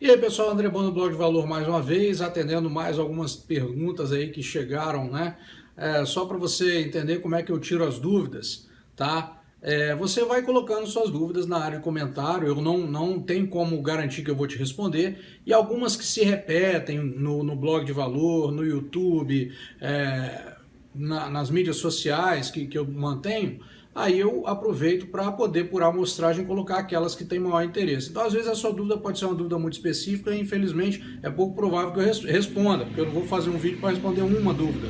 E aí pessoal, André Bono, Blog de Valor mais uma vez, atendendo mais algumas perguntas aí que chegaram, né? É, só para você entender como é que eu tiro as dúvidas, tá? É, você vai colocando suas dúvidas na área de comentário, eu não, não tenho como garantir que eu vou te responder, e algumas que se repetem no, no blog de valor, no YouTube, é, na, nas mídias sociais que, que eu mantenho, aí eu aproveito para poder, por amostragem, colocar aquelas que têm maior interesse. Então, às vezes, a sua dúvida pode ser uma dúvida muito específica e, infelizmente, é pouco provável que eu responda, porque eu não vou fazer um vídeo para responder uma dúvida.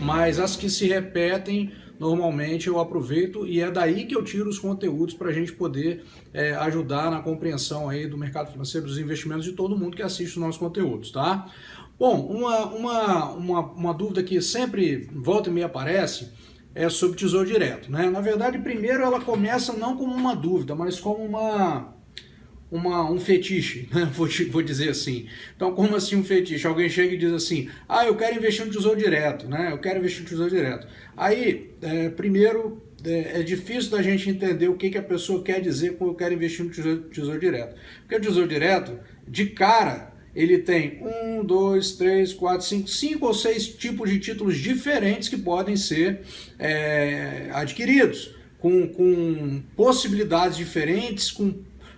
Mas as que se repetem, normalmente eu aproveito e é daí que eu tiro os conteúdos para a gente poder é, ajudar na compreensão aí do mercado financeiro, dos investimentos de todo mundo que assiste os nossos conteúdos, tá? Bom, uma, uma, uma, uma dúvida que sempre volta e meia aparece é sobre Tesouro Direto. Né? Na verdade, primeiro ela começa não como uma dúvida, mas como uma, uma, um fetiche, né? vou, vou dizer assim. Então, como assim um fetiche? Alguém chega e diz assim, ah, eu quero investir no Tesouro Direto, né? eu quero investir no Tesouro Direto. Aí, é, primeiro, é, é, difícil da gente entender o que, que a pessoa quer dizer com eu quero investir no tesouro, tesouro Direto. Porque o Tesouro Direto, de cara, ele tem um, dois, três, quatro, cinco, cinco ou seis tipos de títulos diferentes que podem ser é, adquiridos, com, com possibilidades diferentes, com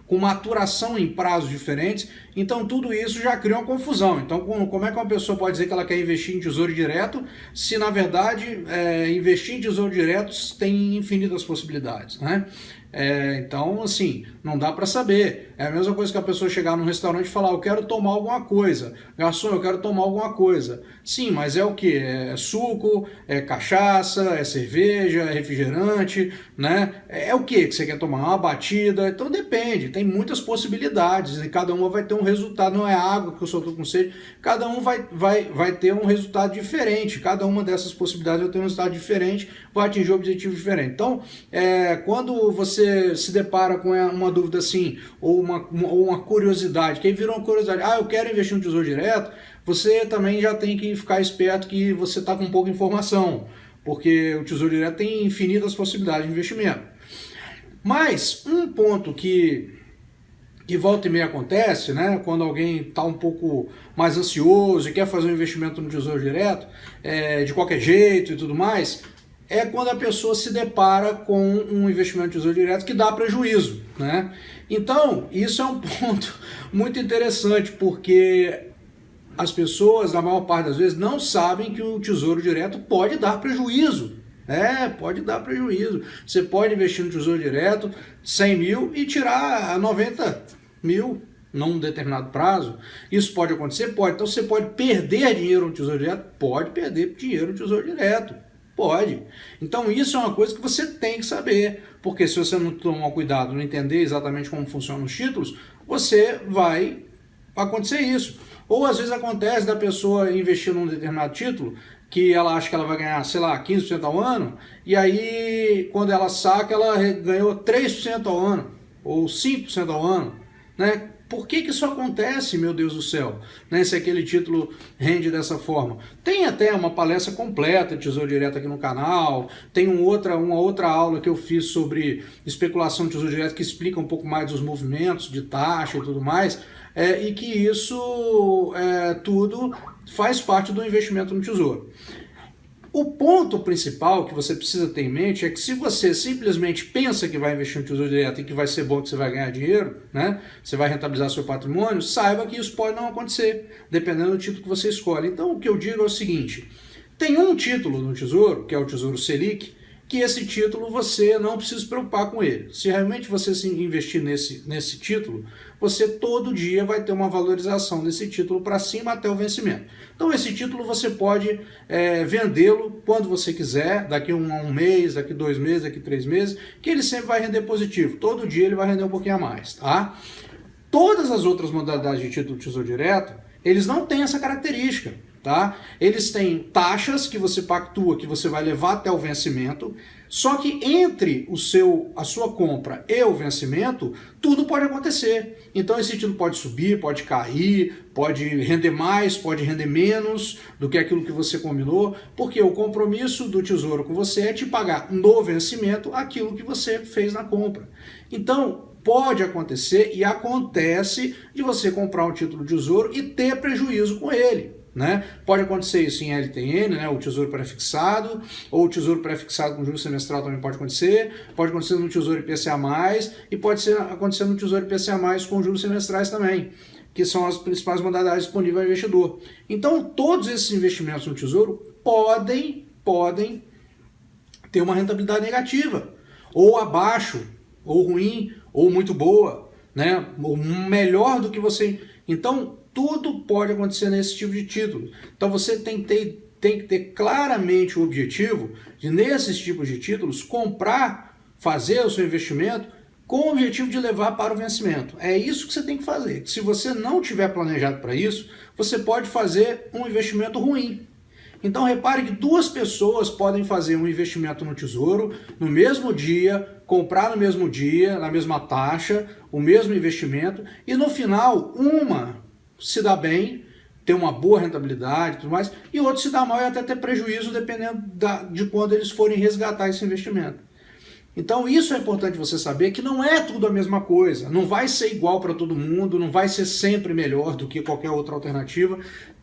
com maturação em prazos diferentes, então tudo isso já cria uma confusão. Então como é que uma pessoa pode dizer que ela quer investir em tesouro direto, se na verdade é, investir em tesouro direto tem infinitas possibilidades, né? É, então, assim, não dá para saber. É a mesma coisa que a pessoa chegar num restaurante e falar, eu quero tomar alguma coisa. Garçom, eu quero tomar alguma coisa. Sim, mas é o que? É suco, é cachaça, é cerveja, é refrigerante, né? É, é o que que você quer tomar? Uma batida? Então depende, tem muitas possibilidades e cada uma vai ter um resultado. Não é água que eu só estou com sede. Cada um vai, vai, vai ter um resultado diferente. Cada uma dessas possibilidades vai ter um resultado diferente, vai atingir um objetivo diferente. Então, é, quando você se depara com uma dúvida assim, ou uma, uma, uma curiosidade, que aí virou uma curiosidade, ah, eu quero investir no Tesouro Direto, você também já tem que ficar esperto que você está com pouca informação, porque o Tesouro Direto tem infinitas possibilidades de investimento. Mas um ponto que, que volta e meia acontece, né, quando alguém está um pouco mais ansioso e quer fazer um investimento no Tesouro Direto, é, de qualquer jeito e tudo mais, é quando a pessoa se depara com um investimento de tesouro direto que dá prejuízo. Né? Então, isso é um ponto muito interessante, porque as pessoas, na maior parte das vezes, não sabem que o tesouro direto pode dar prejuízo. É, pode dar prejuízo. Você pode investir no tesouro direto 100 mil e tirar 90 mil num determinado prazo. Isso pode acontecer? Pode. Então você pode perder dinheiro no tesouro direto? Pode perder dinheiro no tesouro direto. Pode. Então isso é uma coisa que você tem que saber, porque se você não tomar cuidado, não entender exatamente como funcionam os títulos, você vai acontecer isso. Ou às vezes acontece da pessoa investir num determinado título, que ela acha que ela vai ganhar, sei lá, 15% ao ano, e aí quando ela saca, ela ganhou 3% ao ano, ou 5% ao ano, né? Por que, que isso acontece, meu Deus do céu? Né, se aquele título rende dessa forma. Tem até uma palestra completa de Tesouro Direto aqui no canal, tem um outra, uma outra aula que eu fiz sobre especulação de Tesouro Direto que explica um pouco mais dos movimentos de taxa e tudo mais, é, e que isso é, tudo faz parte do investimento no Tesouro. O ponto principal que você precisa ter em mente é que se você simplesmente pensa que vai investir no Tesouro Direto e que vai ser bom, que você vai ganhar dinheiro, né? você vai rentabilizar seu patrimônio, saiba que isso pode não acontecer, dependendo do título que você escolhe. Então o que eu digo é o seguinte, tem um título no Tesouro, que é o Tesouro Selic, que esse título você não precisa se preocupar com ele. Se realmente você se investir nesse, nesse título, você todo dia vai ter uma valorização desse título para cima até o vencimento. Então esse título você pode é, vendê-lo quando você quiser, daqui um, um mês, daqui dois meses, daqui três meses, que ele sempre vai render positivo. Todo dia ele vai render um pouquinho a mais. Tá? Todas as outras modalidades de título de tesouro direto, eles não têm essa característica. Tá? Eles têm taxas que você pactua, que você vai levar até o vencimento, só que entre o seu, a sua compra e o vencimento, tudo pode acontecer. Então esse título pode subir, pode cair, pode render mais, pode render menos do que aquilo que você combinou, porque o compromisso do tesouro com você é te pagar no vencimento aquilo que você fez na compra. Então, pode acontecer e acontece de você comprar um título de tesouro e ter prejuízo com ele. Né? Pode acontecer isso em LTN, né? o tesouro pré-fixado, ou o tesouro pré-fixado com juros semestral também pode acontecer, pode acontecer no tesouro IPCA+, e pode ser, acontecer no tesouro IPCA+, com juros semestrais também, que são as principais modalidades disponíveis ao investidor. Então, todos esses investimentos no tesouro podem, podem ter uma rentabilidade negativa, ou abaixo, ou ruim, ou muito boa, né? ou melhor do que você... Então, tudo pode acontecer nesse tipo de título. Então você tem que ter, tem que ter claramente o objetivo de, nesses tipos de títulos, comprar, fazer o seu investimento com o objetivo de levar para o vencimento. É isso que você tem que fazer. Se você não tiver planejado para isso, você pode fazer um investimento ruim. Então repare que duas pessoas podem fazer um investimento no tesouro no mesmo dia, comprar no mesmo dia, na mesma taxa, o mesmo investimento, e no final uma se dá bem, tem uma boa rentabilidade e tudo mais, e outro se dá mal e até ter prejuízo dependendo da, de quando eles forem resgatar esse investimento. Então isso é importante você saber que não é tudo a mesma coisa, não vai ser igual para todo mundo, não vai ser sempre melhor do que qualquer outra alternativa,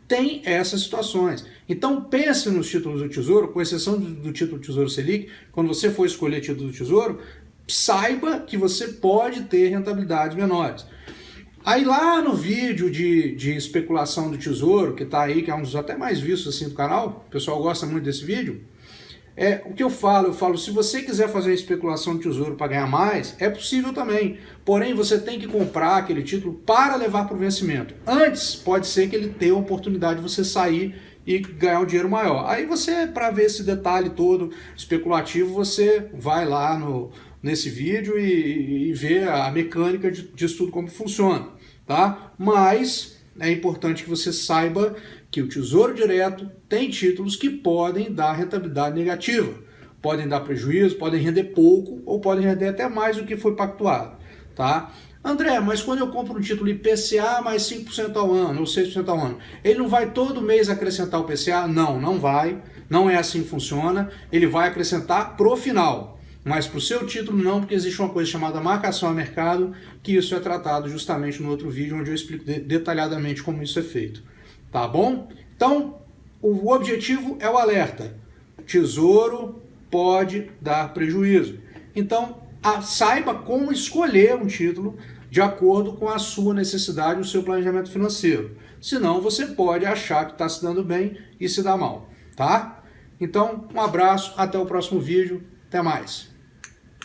tem essas situações. Então pense nos títulos do Tesouro, com exceção do, do título do Tesouro Selic, quando você for escolher título do Tesouro, saiba que você pode ter rentabilidades menores. Aí lá no vídeo de, de especulação do tesouro, que está aí, que é um dos até mais vistos assim do canal, o pessoal gosta muito desse vídeo, é, o que eu falo, eu falo, se você quiser fazer especulação de tesouro para ganhar mais, é possível também. Porém, você tem que comprar aquele título para levar para o vencimento. Antes, pode ser que ele tenha a oportunidade de você sair e ganhar um dinheiro maior. Aí você, para ver esse detalhe todo especulativo, você vai lá no, nesse vídeo e, e vê a mecânica de, disso tudo como funciona, tá? Mas é importante que você saiba que o Tesouro Direto tem títulos que podem dar rentabilidade negativa, podem dar prejuízo, podem render pouco ou podem render até mais do que foi pactuado, tá? André, mas quando eu compro um título IPCA mais 5% ao ano, ou 6% ao ano, ele não vai todo mês acrescentar o PCA? Não, não vai. Não é assim que funciona. Ele vai acrescentar pro final. Mas para o seu título não, porque existe uma coisa chamada marcação a mercado, que isso é tratado justamente no outro vídeo, onde eu explico detalhadamente como isso é feito. Tá bom? Então, o objetivo é o alerta. Tesouro pode dar prejuízo. Então, a, saiba como escolher um título de acordo com a sua necessidade, o seu planejamento financeiro. Senão você pode achar que está se dando bem e se dá mal, tá? Então, um abraço, até o próximo vídeo, até mais.